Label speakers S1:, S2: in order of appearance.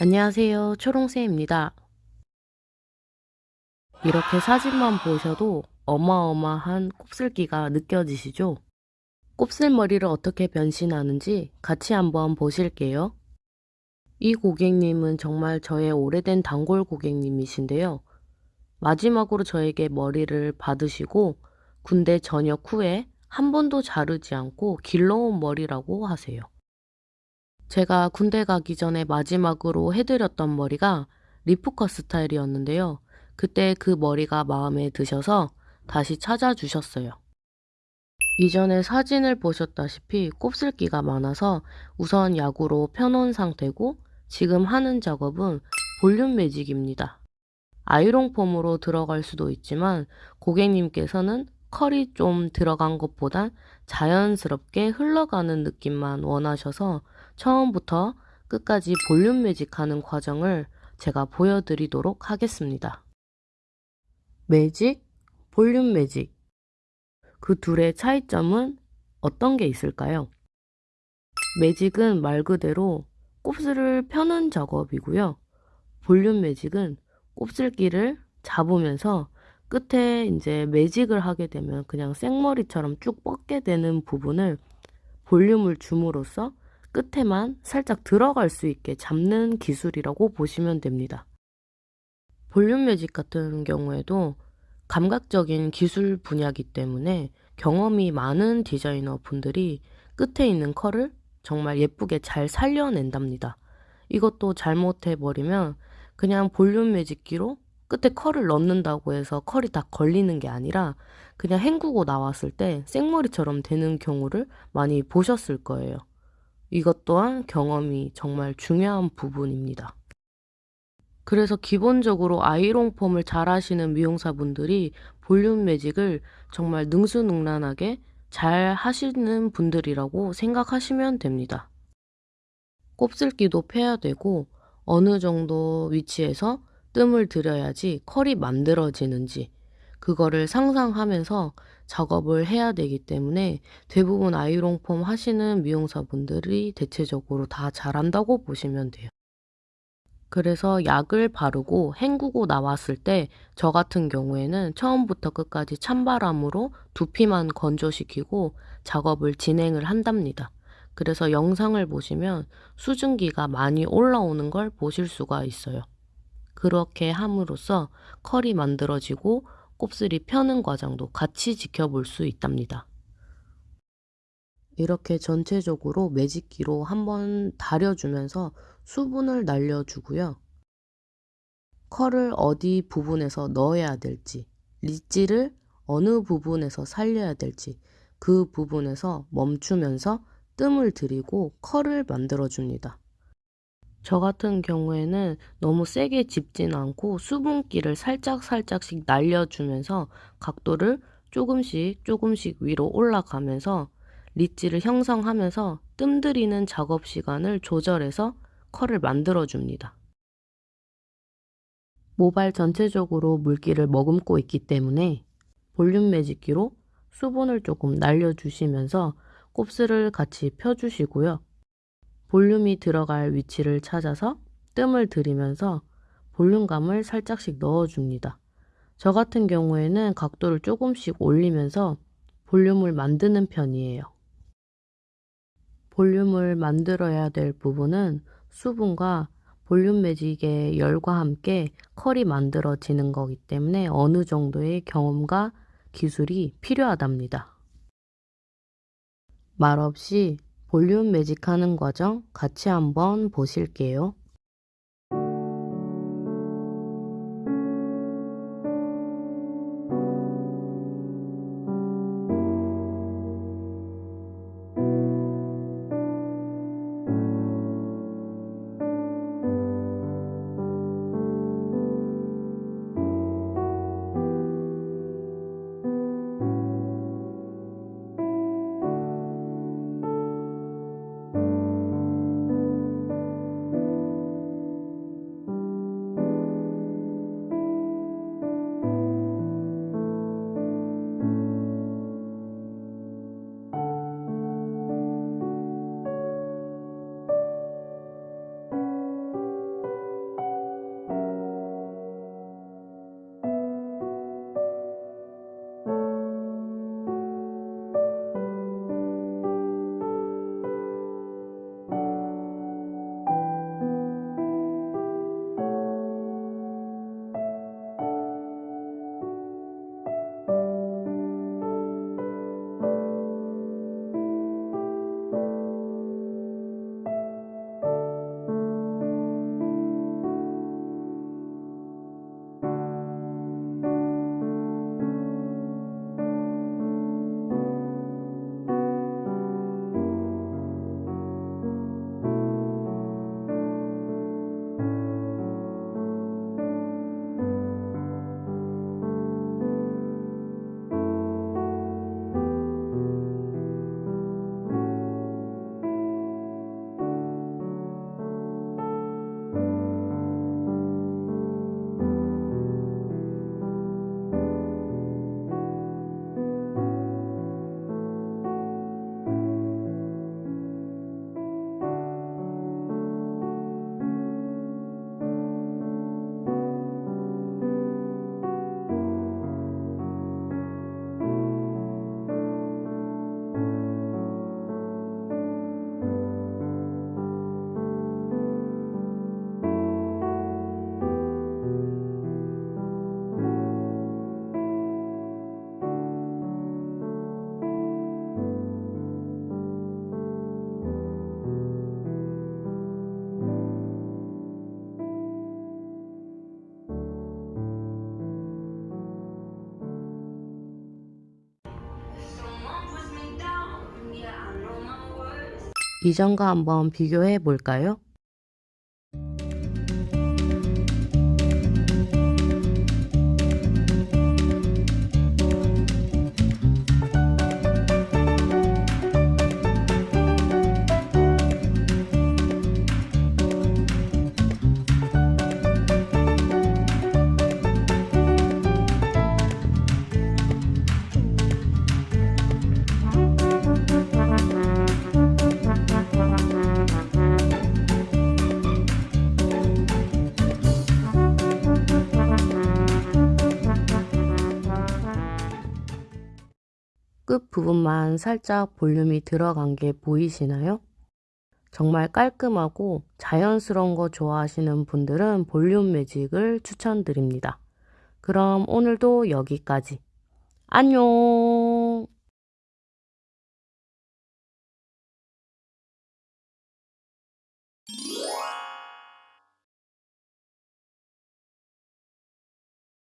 S1: 안녕하세요. 초롱새입니다. 이렇게 사진만 보셔도 어마어마한 곱슬기가 느껴지시죠? 곱슬머리를 어떻게 변신하는지 같이 한번 보실게요. 이 고객님은 정말 저의 오래된 단골 고객님이신데요. 마지막으로 저에게 머리를 받으시고 군대 전역 후에 한 번도 자르지 않고 길러온 머리라고 하세요. 제가 군대 가기 전에 마지막으로 해드렸던 머리가 리프컷 스타일이었는데요. 그때 그 머리가 마음에 드셔서 다시 찾아주셨어요. 이전에 사진을 보셨다시피 곱슬기가 많아서 우선 약으로 펴놓은 상태고 지금 하는 작업은 볼륨 매직입니다. 아이롱 폼으로 들어갈 수도 있지만 고객님께서는 컬이 좀 들어간 것보단 자연스럽게 흘러가는 느낌만 원하셔서 처음부터 끝까지 볼륨 매직하는 과정을 제가 보여드리도록 하겠습니다. 매직, 볼륨 매직. 그 둘의 차이점은 어떤 게 있을까요? 매직은 말 그대로 곱슬을 펴는 작업이고요. 볼륨 매직은 곱슬기를 잡으면서 끝에 이제 매직을 하게 되면 그냥 생머리처럼 쭉 뻗게 되는 부분을 볼륨을 줌으로써 끝에만 살짝 들어갈 수 있게 잡는 기술이라고 보시면 됩니다. 볼륨 매직 같은 경우에도 감각적인 기술 분야이기 때문에 경험이 많은 디자이너 분들이 끝에 있는 컬을 정말 예쁘게 잘 살려낸답니다. 이것도 잘못해버리면 그냥 볼륨 매직기로 끝에 컬을 넣는다고 해서 컬이 다 걸리는 게 아니라 그냥 헹구고 나왔을 때 생머리처럼 되는 경우를 많이 보셨을 거예요. 이것 또한 경험이 정말 중요한 부분입니다. 그래서 기본적으로 아이롱 폼을 잘 하시는 미용사분들이 볼륨 매직을 정말 능수능란하게 잘 하시는 분들이라고 생각하시면 됩니다. 곱슬기도 패야 되고 어느 정도 위치에서 뜸을 들여야지 컬이 만들어지는지 그거를 상상하면서 작업을 해야 되기 때문에 대부분 아이롱 폼 하시는 미용사분들이 대체적으로 다 잘한다고 보시면 돼요. 그래서 약을 바르고 헹구고 나왔을 때 저 같은 경우에는 처음부터 끝까지 찬바람으로 두피만 건조시키고 작업을 진행을 한답니다. 그래서 영상을 보시면 수증기가 많이 올라오는 걸 보실 수가 있어요. 그렇게 함으로써 컬이 만들어지고 곱슬이 펴는 과정도 같이 지켜볼 수 있답니다. 이렇게 전체적으로 매직기로 한번 다려주면서 수분을 날려주고요. 컬을 어디 부분에서 넣어야 될지, 리지를 어느 부분에서 살려야 될지 그 부분에서 멈추면서 뜸을 들이고 컬을 만들어줍니다. 저 같은 경우에는 너무 세게 짚진 않고 수분기를 살짝살짝씩 날려주면서 각도를 조금씩 조금씩 위로 올라가면서 리치를 형성하면서 뜸들이는 작업 시간을 조절해서 컬을 만들어줍니다. 모발 전체적으로 물기를 머금고 있기 때문에 볼륨 매직기로 수분을 조금 날려주시면서 곱슬을 같이 펴주시고요. 볼륨이 들어갈 위치를 찾아서 뜸을 들이면서 볼륨감을 살짝씩 넣어줍니다. 저 같은 경우에는 각도를 조금씩 올리면서 볼륨을 만드는 편이에요. 볼륨을 만들어야 될 부분은 수분과 볼륨 매직의 열과 함께 컬이 만들어지는 거기 때문에 어느 정도의 경험과 기술이 필요하답니다. 말없이 볼륨 매직하는 과정 같이 한번 보실게요. 이전과 한번 비교해 볼까요? 끝 부분만 살짝 볼륨이 들어간 게 보이시나요? 정말 깔끔하고 자연스러운 거 좋아하시는 분들은 볼륨 매직을 추천드립니다. 그럼 오늘도 여기까지. 안녕!